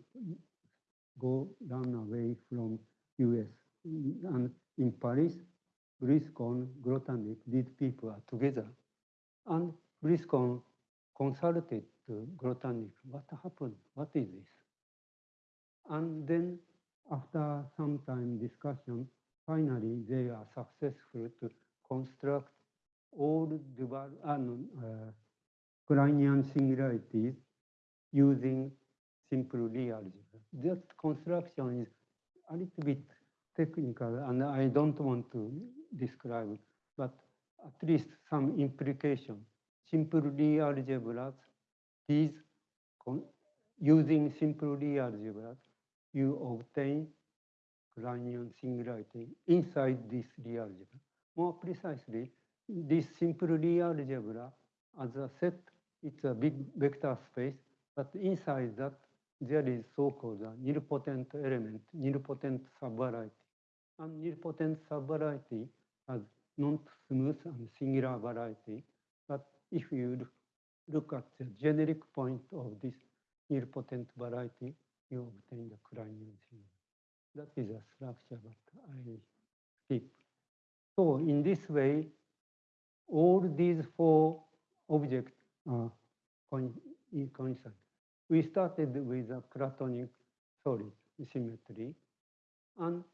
go run away from US. And in Paris, Brieskorn, Grothendieck, these people are together. And Brieskorn consulted Grothendieck, what happened? What is this? And then after some time discussion, finally they are successful to construct all Du Val, uh, uh, singularities using simple algebra. That construction is a little bit technical and I don't want to describe, but at least some implication. Simple Lie algebras these using simple Lie algebra, you obtain Kleinian singularity inside this Lie algebra. More precisely, this simple Lie algebra as a set, it's a big vector space, but inside that there is so-called nilpotent element, nilpotent subvariety. And nilpotent subvariety has non-smooth and singular variety. But if you look- at the generic point of this nilpotent variety, you obtain the Kleinian singular. That is a structure, but I skip. So in this way, all these four objects are coin- in coincident. We started with a Platonic solid symmetry, and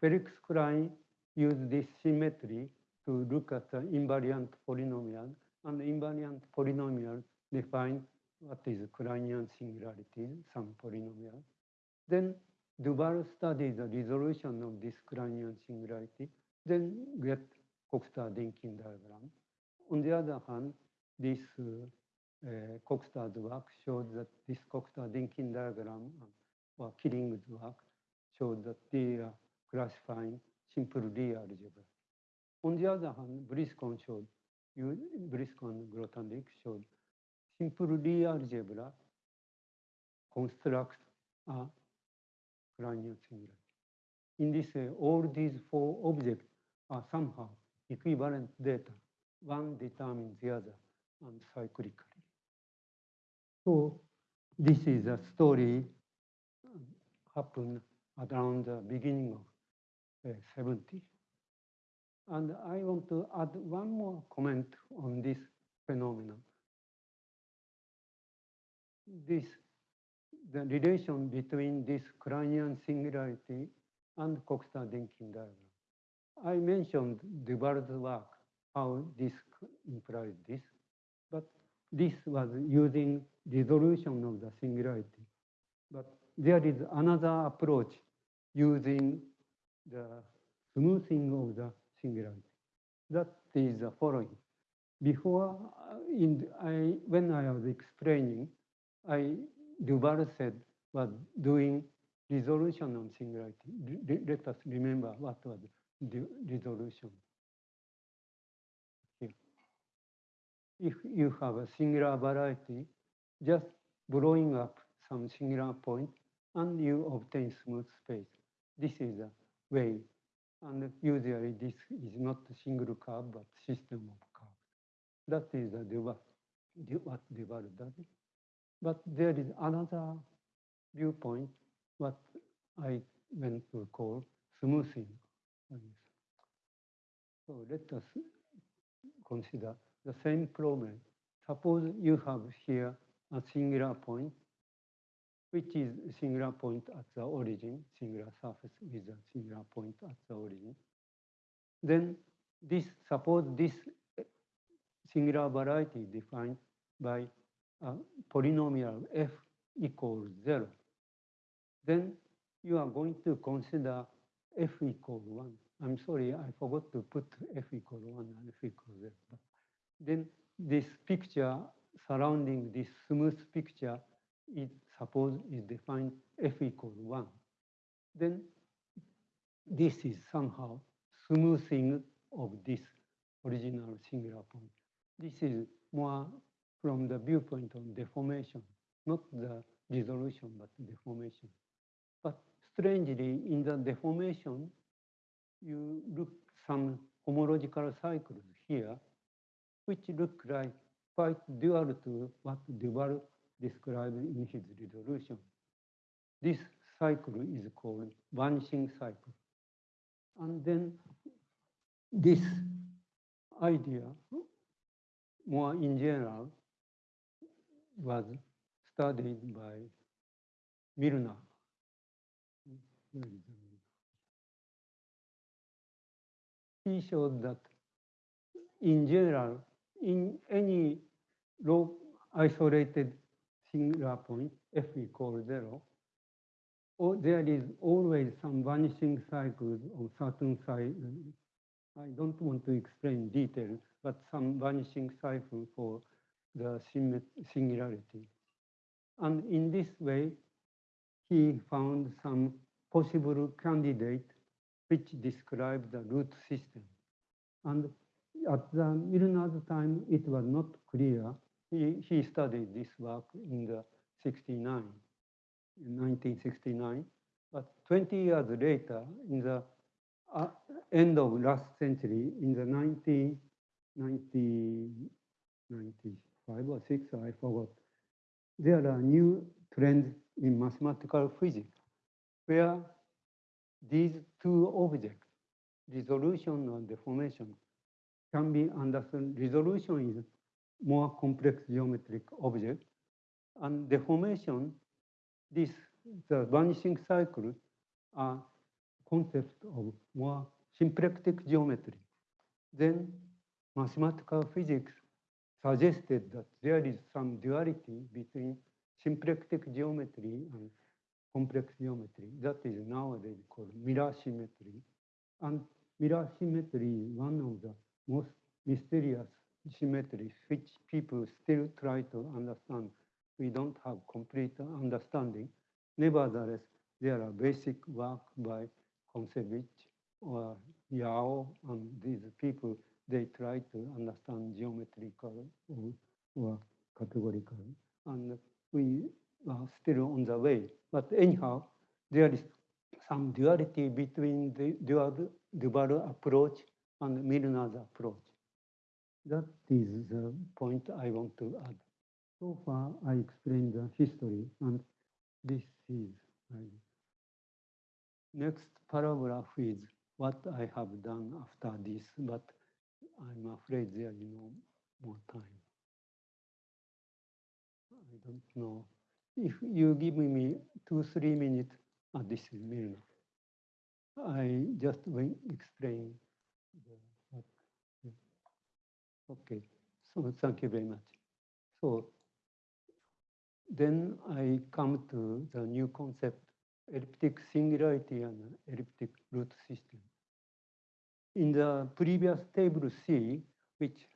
Felix Klein used this symmetry to look at the invariant polynomial, and the invariant polynomial define what is Kleinian singularity, some polynomial. Then Du Val studied the resolution of this Kleinian singularity, then get Coxeter-Dynkin diagram. On the other hand, this uh, Coxter's work showed that this Coxeter-Denkin diagram or Killing's work showed that they are classifying simple Lie algebra. On the other hand, Briscoe showed, Briscon Grothendieck showed simple Lie algebra constructs a Kleinian singularity. In this way, all these four objects are somehow equivalent data. One determines the other and cyclically. So this is a story um, happened around the beginning of uh, 70. And I want to add one more comment on this phenomenon. This, the relation between this Kleinian singularity and Coxeter-Dynkin diagram. I mentioned Du Val's work, how this implies this, but this was using resolution of the singularity. But there is another approach using the smoothing of the singularity. That is the following. Before, uh, in, I, when I was explaining, I, Du Val said, was doing resolution on singularity. Let us remember what was the resolution. Here. If you have a singular variety, just blowing up some singular point and you obtain smooth space. This is a way. And usually this is not a single curve, but system of curves. That is the Du Val, du- what Du Val does. But there is another viewpoint, what I went to call smoothing. So let us consider the same problem. Suppose you have here a singular point, which is singular point at the origin, singular surface with a singular point at the origin. Then this, suppose this singular variety defined by a polynomial f equals zero. Then you are going to consider f equal one. I'm sorry, I forgot to put f equal one and f equal zero. Then this picture surrounding this smooth picture is suppose is defined f equal one. Then this is somehow smoothing of this original singular point. This is more from the viewpoint of deformation, not the resolution, but deformation. But strangely, in the deformation, you look some homological cycles here, which look like quite dual to what Du Val described in his resolution. This cycle is called vanishing cycle. And then this idea, more in general, was studied by Milnor. He showed that in general, in any low isolated singular point, f equals zero, or there is always some vanishing cycles of certain size. I don't want to explain details, but some vanishing cycle for the singularity. And in this way, he found some possible candidate which described the root system. And at the Milnor's time, it was not clear. He, he studied this work in the 69, in 1969, But 20 years later, in the uh, end of last century, in the 1995 or 6, I forgot, there are new trends in mathematical physics where these two objects, resolution and deformation, can be understood. Resolution is more complex geometric object, and deformation, this the vanishing cycle are concept of more symplectic geometry. Then mathematical physics suggested that there is some duality between symplectic geometry and complex geometry. That is nowadays called mirror symmetry. And mirror symmetry is one of the most mysterious symmetries which people still try to understand. We don't have complete understanding. Nevertheless, there are basic work by Kontsevich or Yau and these people, they try to understand geometrical or, or categorical. And we are still on the way. But anyhow, there is some duality between the dual, dual approach and Milnor's approach. That is the point I want to add. So far, I explained the history, and this is my next paragraph is what I have done after this, but I'm afraid there is no more time. I don't know. If you give me two, three minutes, ah, this is Milnor. I just will explain. the- what- yeah. Okay, so thank you very much. So then I come to the new concept, elliptic singularity and elliptic root system. In the previous table C, which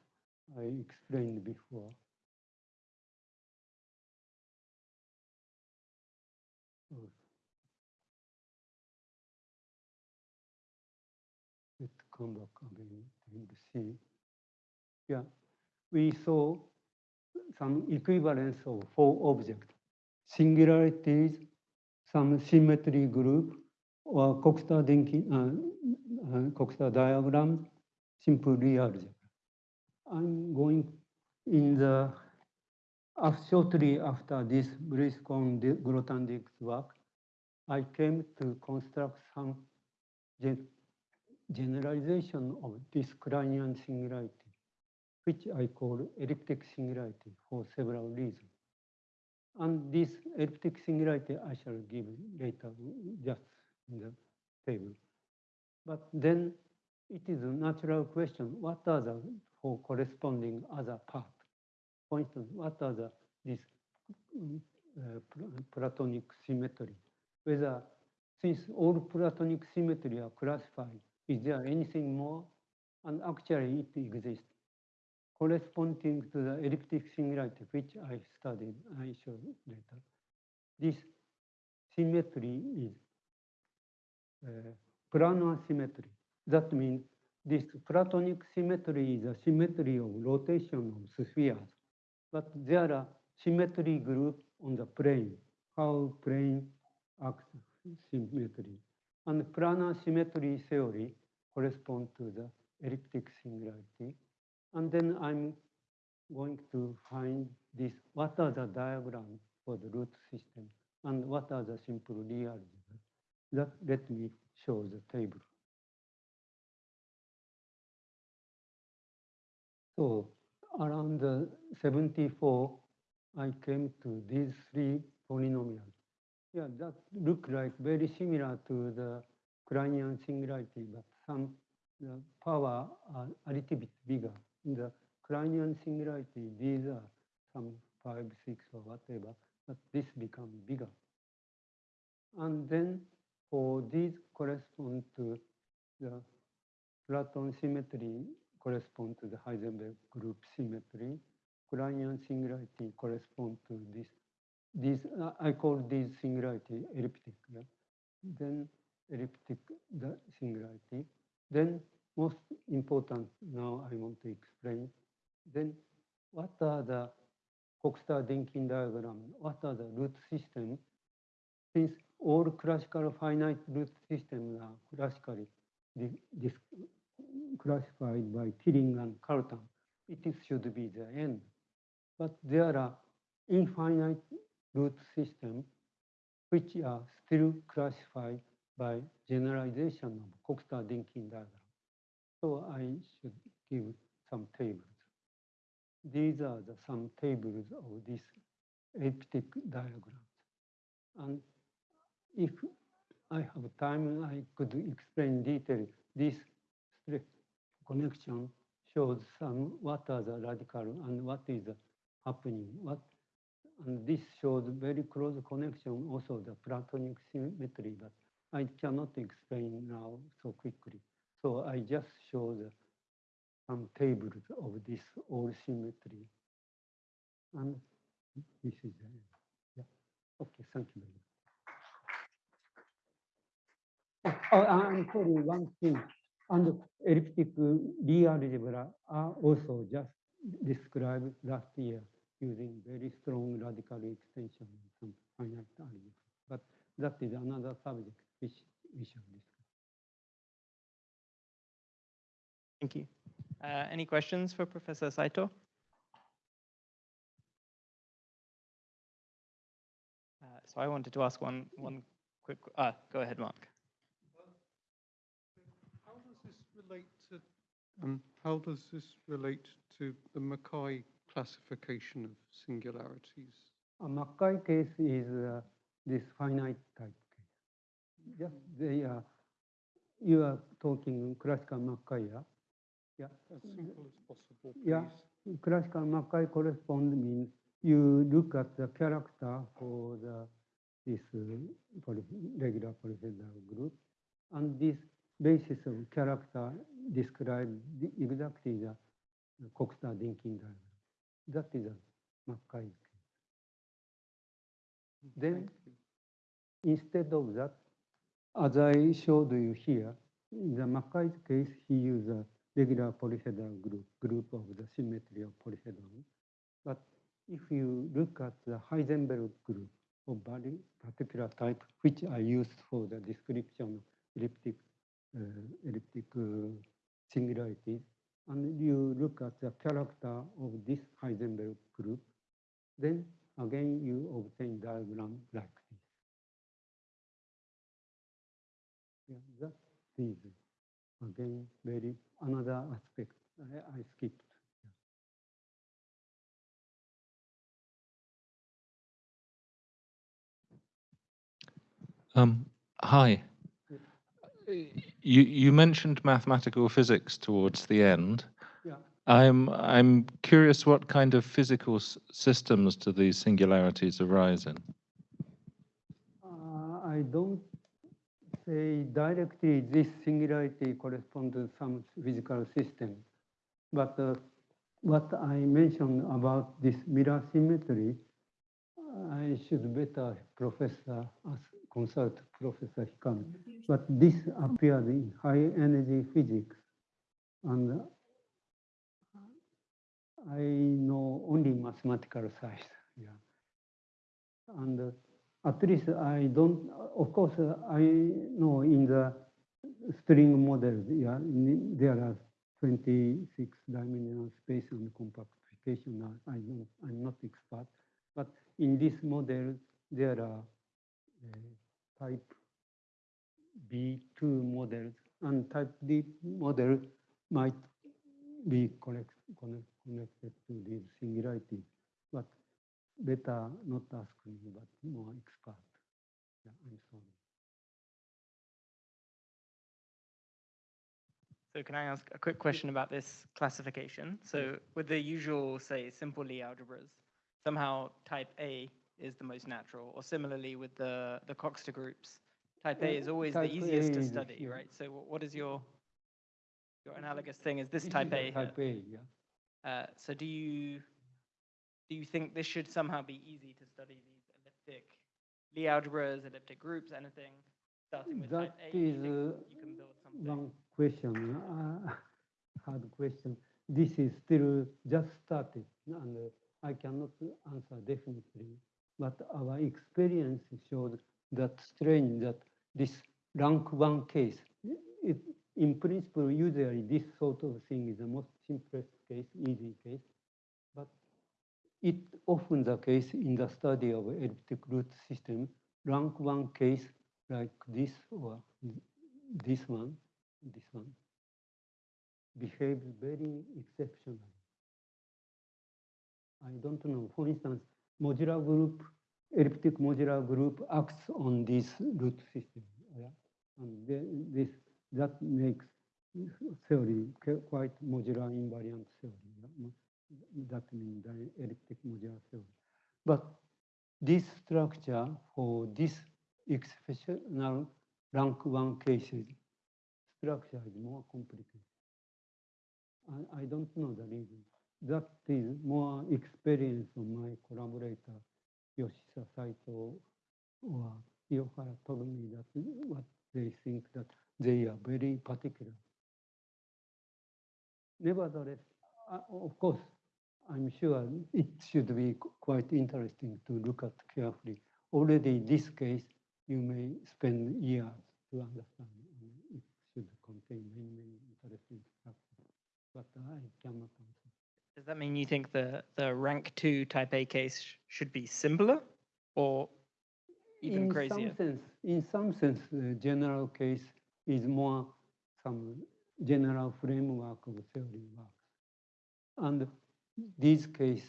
I explained before. Let's come back again, table C. Yeah, we saw some equivalence of four objects, singularities, some symmetry group, or Coxeter-Dynkin, uh, uh, diagram, simple real algebra. I'm going in the, af- shortly after this Brieskorn-Grothendieck's work, I came to construct some gen- generalization of this Kleinian singularity which I call elliptic singularity for several reasons. And this elliptic singularity I shall give later, just in the table. But then it is a natural question, what are the four corresponding other parts? For instance, what are the, this mm, uh, Platonic symmetry? Whether, since all Platonic symmetry are classified, is there anything more? And actually it exists corresponding to the elliptic singularity, which I studied, I show later. This symmetry is uh, planar symmetry. That means this Platonic symmetry is a symmetry of rotation of spheres. But there are symmetry group on the plane, how plane acts symmetry. And planar symmetry theory corresponds to the elliptic singularity. And then I'm going to find this, what are the diagrams for the root system and what are the simple real. That let me show the table. So around the 74, I came to these three polynomials. Yeah, that look like very similar to the Kleinian singularity, but some the power are a little bit bigger. The Kleinian singularity, these are some five, six or whatever, but this becomes bigger. And then for these correspond to the Platon symmetry correspond to the Heisenberg group symmetry. Kleinian singularity correspond to this. These uh, I call these singularity elliptic. Yeah? Then elliptic the singularity. Then most important now I want to explain. Then what are the Coxeter-Dynkin diagram? What are the root system? Since all classical finite root systems are classically classified by Killing and Cartan. It should be the end. But there are infinite root systems which are still classified by generalization of Coxeter-Dynkin diagram. So I should give some tables. These are the some tables of this elliptic diagram. And if I have time, I could explain detail. This connection shows some what are the radical and what is happening. What and this shows very close connection, also the Platonic symmetry, but I cannot explain now so quickly. So I just show the some tables of this all symmetry. And this is the end. Yeah. Okay, thank you very much. Oh, oh, I'm sorry, one thing. And elliptic uh, Lie algebra are also just described last year using very strong radical extension and some finite algebra. But that is another subject which we shall discuss. Thank you. Uh, any questions for Professor Saito? Uh, so I wanted to ask one, one quick, uh, go ahead, Mark. How does this relate to, um, how does this relate to the McKay classification of singularities? A McKay case is uh, this finite type case. Yeah, they are, you are talking classical McKay, yeah? as simple as possible, Yeah. please. Classical Mackay correspond means you look at the character for the this uh, poly- regular polyhedral group, and this basis of character describe the- exactly the Coxeter-Dinkin diagram. That is a Mackay case. Then Thank you. Instead of that, as I showed you here, in the Mackay's case, he used a regular polyhedral group, group of the symmetry of polyhedron. But if you look at the Heisenberg group of very particular type, which I used for the description of elliptic, uh, elliptic uh, singularities, and you look at the character of this Heisenberg group, then again you obtain diagram like this. Yeah, that is again very another aspect I, I skipped. Um, hi. You you mentioned mathematical physics towards the end. Yeah. I'm I'm curious what kind of physical s- systems do these singularities arise in? Uh, I don't say directly this singularity corresponds to some physical system, but uh, what I mentioned about this mirror symmetry, I should better professor consult Professor Hikami. But this appeared in high energy physics, and I know only mathematical side. Yeah, and. Uh, at least I don't, of course, uh, I know in the string models, yeah, there are 26 dimensional space and compactification. I don't, I'm not expert, but in this model, there are uh, type B2 models and type D model might be connect, connect, connected to these singularities. But better not ask me, but more expert. Yeah, I'm sorry. So can I ask a quick question about this classification? So with the usual, say, simple Lie algebras, somehow type A is the most natural, or similarly with the, the Coxeter groups, type A is always the easiest A to study, yeah. right? So what is your, your analogous thing is this type A. Type A, yeah. Uh, so do you do you think this should somehow be easy to study these elliptic Lie algebras, elliptic groups, anything starting with type A? you is you something. one question, uh, hard question. This is still just started, and uh, I cannot answer definitely. But our experience shows that strange that this rank one case, it, in principle, usually this sort of thing is the most simplest case, easy case. It often the case in the study of elliptic root system, rank one case like this or this one, this one, behaves very exceptionally. I don't know, for instance, modular group, elliptic modular group acts on this root system. Yeah? And this, that makes uh, theory quite modular invariant theory. Yeah, mo- That means the elliptic modular theory. But this structure for this exceptional rank one cases, structure is more complicated. I, I don't know the reason. That is more experience of my collaborator, Yoshisa Saito or Yohara told me that what they think that they are very particular. Nevertheless, uh, of course, I'm sure it should be quite interesting to look at carefully. Already in this case, you may spend years to understand. It should contain many, many interesting but I cannot answer. Does that mean you think the, the rank two type A case sh- should be simpler or even in crazier? Some sense, in some sense, the general case is more some general framework of theory works. And these case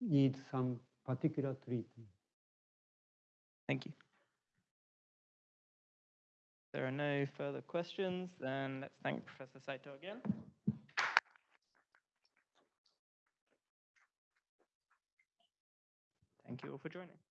need some particular treatment. Thank you. There are no further questions, then let's thank Professor Saito again. Thank you all for joining.